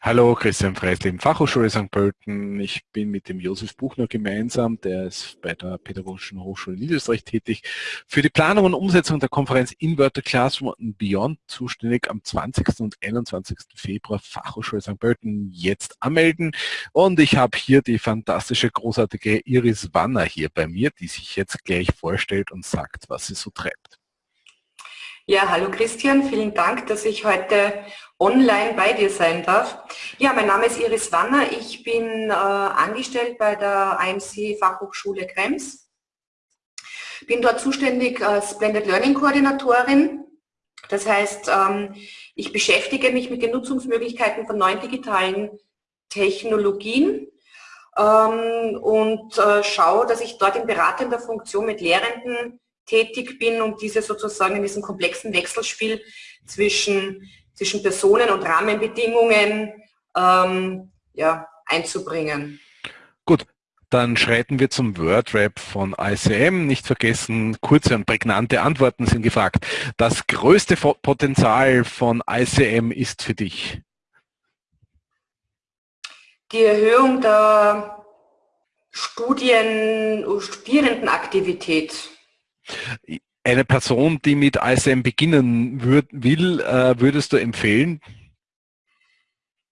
Hallo, Christian Freisleben, Fachhochschule St. Pölten. Ich bin mit dem Josef Buchner gemeinsam, der ist bei der Pädagogischen Hochschule Niederösterreich tätig, für die Planung und Umsetzung der Konferenz Inverted Classroom and Beyond zuständig am 20. und 21. Februar Fachhochschule St. Pölten jetzt anmelden. Und ich habe hier die fantastische, großartige Iris Wanner hier bei mir, die sich jetzt gleich vorstellt und sagt, was sie so treibt. Ja, hallo Christian, vielen Dank, dass ich heute online bei dir sein darf. Ja, mein Name ist Iris Wanner, ich bin äh, angestellt bei der IMC Fachhochschule Krems. Bin dort zuständig als Blended Learning Koordinatorin. Das heißt, ähm, ich beschäftige mich mit den Nutzungsmöglichkeiten von neuen digitalen Technologien ähm, und äh, schaue, dass ich dort in beratender Funktion mit Lehrenden tätig bin, um diese sozusagen in diesem komplexen Wechselspiel zwischen, zwischen Personen und Rahmenbedingungen ähm, ja, einzubringen. Gut, dann schreiten wir zum Wordrap von ICM. Nicht vergessen, kurze und prägnante Antworten sind gefragt. Das größte Potenzial von ICM ist für dich? Die Erhöhung der Studien, Studierendenaktivität eine Person, die mit ISM beginnen würd, will, äh, würdest du empfehlen?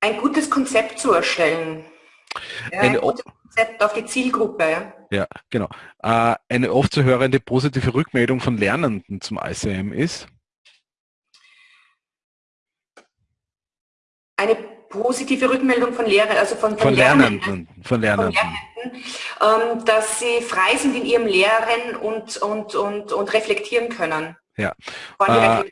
Ein gutes Konzept zu erstellen. Ja, ein gutes Konzept auf die Zielgruppe. Ja, genau. Äh, eine oft zu hörende positive Rückmeldung von Lernenden zum ICM ist? Eine positive Rückmeldung von Lehrern, also von, von, von Lernenden, von Lernenden, von Lernenden ähm, dass sie frei sind in ihrem Lehren und, und, und, und reflektieren können. Ja. Äh,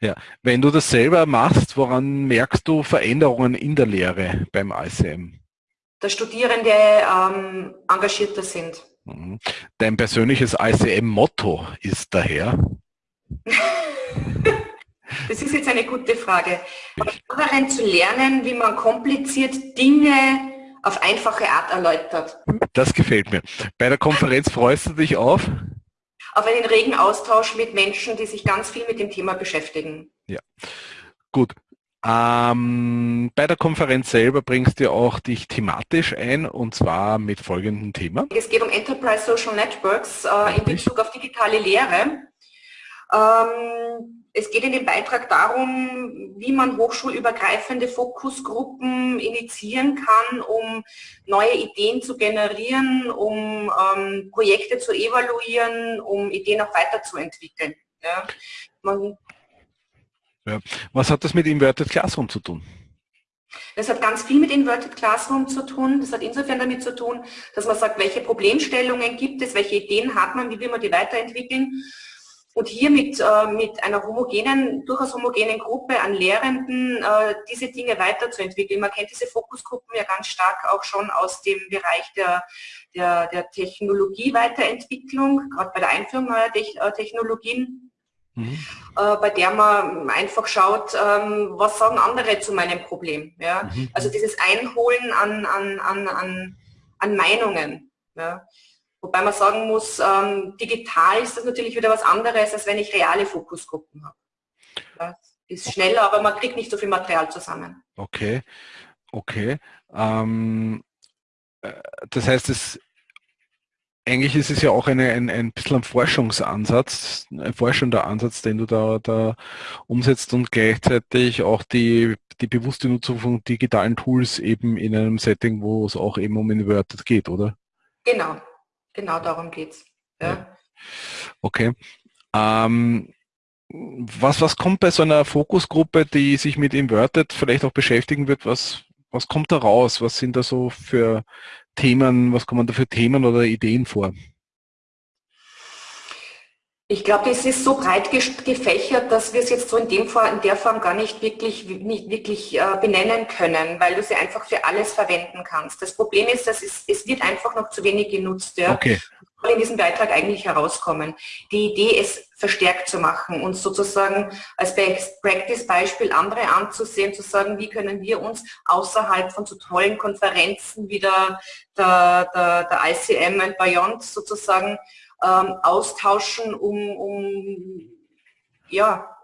ja. Wenn du das selber machst, woran merkst du Veränderungen in der Lehre beim ICM? Dass Studierende ähm, engagierter sind. Mhm. Dein persönliches ICM-Motto ist daher? Das ist jetzt eine gute Frage. Darin zu lernen, wie man kompliziert Dinge auf einfache Art erläutert. Das gefällt mir. Bei der Konferenz freust du dich auf? Auf einen regen Austausch mit Menschen, die sich ganz viel mit dem Thema beschäftigen. Ja, gut. Ähm, bei der Konferenz selber bringst du auch dich thematisch ein und zwar mit folgendem Thema. Es geht um Enterprise Social Networks äh, in Bezug auf digitale Lehre. Ähm, es geht in dem Beitrag darum, wie man hochschulübergreifende Fokusgruppen initiieren kann, um neue Ideen zu generieren, um ähm, Projekte zu evaluieren, um Ideen auch weiterzuentwickeln. Ja. Ja. Was hat das mit Inverted Classroom zu tun? Das hat ganz viel mit Inverted Classroom zu tun. Das hat insofern damit zu tun, dass man sagt, welche Problemstellungen gibt es, welche Ideen hat man, wie will man die weiterentwickeln und hier mit, äh, mit einer homogenen, durchaus homogenen Gruppe an Lehrenden äh, diese Dinge weiterzuentwickeln. Man kennt diese Fokusgruppen ja ganz stark auch schon aus dem Bereich der, der, der Technologie-Weiterentwicklung, gerade bei der Einführung neuer äh, Technologien. Mhm. Äh, bei der man einfach schaut, ähm, was sagen andere zu meinem Problem. Ja? Mhm. Also dieses Einholen an, an, an, an, an Meinungen. Ja? Wobei man sagen muss, ähm, digital ist das natürlich wieder was anderes, als wenn ich reale Fokusgruppen habe. Das ist schneller, aber man kriegt nicht so viel Material zusammen. Okay, okay. Ähm, äh, das heißt, es, eigentlich ist es ja auch eine, ein, ein bisschen ein Forschungsansatz, ein forschender Ansatz, den du da, da umsetzt und gleichzeitig auch die, die bewusste Nutzung von digitalen Tools eben in einem Setting, wo es auch eben um Inverted geht, oder? Genau, Genau darum geht's. Ja. Okay. Ähm, was, was kommt bei so einer Fokusgruppe, die sich mit Inverted vielleicht auch beschäftigen wird, was, was kommt da raus? Was sind da so für Themen, was kommen da für Themen oder Ideen vor? Ich glaube, es ist so breit gefächert, dass wir es jetzt so in, dem in der Form gar nicht wirklich, nicht wirklich äh, benennen können, weil du sie einfach für alles verwenden kannst. Das Problem ist, dass es, es wird einfach noch zu wenig genutzt. Ja? Okay. soll in diesem Beitrag eigentlich herauskommen. Die Idee, es verstärkt zu machen und sozusagen als Best Practice Beispiel andere anzusehen, zu sagen, wie können wir uns außerhalb von so tollen Konferenzen wie der, der, der, der ICM and Beyond sozusagen ähm, austauschen, um, um, ja,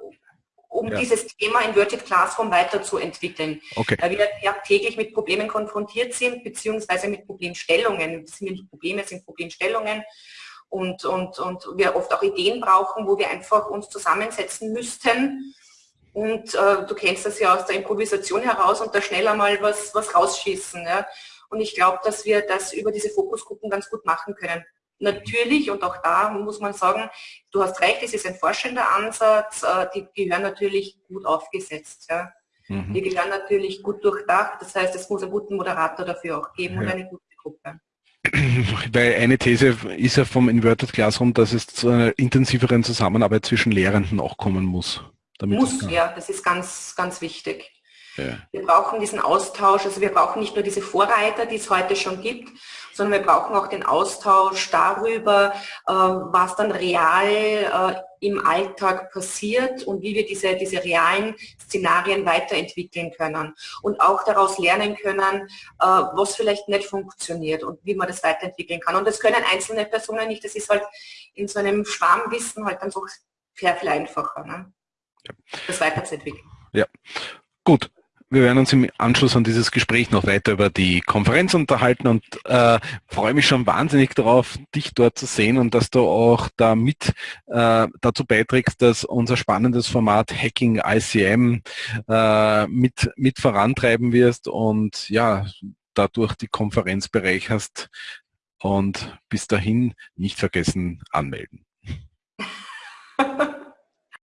um ja. dieses Thema Inverted Classroom weiterzuentwickeln. Okay. Weil wir ja täglich mit Problemen konfrontiert sind, beziehungsweise mit Problemstellungen. Das sind nicht Probleme, sind Problemstellungen. Und, und, und wir oft auch Ideen brauchen, wo wir einfach uns zusammensetzen müssten. Und äh, du kennst das ja aus der Improvisation heraus und da schneller mal was, was rausschießen. Ja? Und ich glaube, dass wir das über diese Fokusgruppen ganz gut machen können. Natürlich, und auch da muss man sagen, du hast recht, es ist ein forschender Ansatz, äh, die gehören natürlich gut aufgesetzt. Ja. Mhm. Die gehören natürlich gut durchdacht, das heißt, es muss einen guten Moderator dafür auch geben ja. und eine gute Gruppe. Weil eine These ist ja vom Inverted Classroom, dass es zu einer intensiveren Zusammenarbeit zwischen Lehrenden auch kommen muss. muss, ja, das ist ganz, ganz wichtig. Ja. Wir brauchen diesen Austausch, also wir brauchen nicht nur diese Vorreiter, die es heute schon gibt, sondern wir brauchen auch den Austausch darüber, äh, was dann real äh, im Alltag passiert und wie wir diese, diese realen Szenarien weiterentwickeln können und auch daraus lernen können, äh, was vielleicht nicht funktioniert und wie man das weiterentwickeln kann. Und das können einzelne Personen nicht, das ist halt in so einem Schwarmwissen halt dann so sehr viel einfacher, ne? das weiterzuentwickeln. Ja, gut. Wir werden uns im Anschluss an dieses Gespräch noch weiter über die Konferenz unterhalten und äh, freue mich schon wahnsinnig darauf, dich dort zu sehen und dass du auch damit äh, dazu beiträgst, dass unser spannendes Format Hacking ICM äh, mit, mit vorantreiben wirst und ja, dadurch die Konferenz bereicherst und bis dahin nicht vergessen anmelden.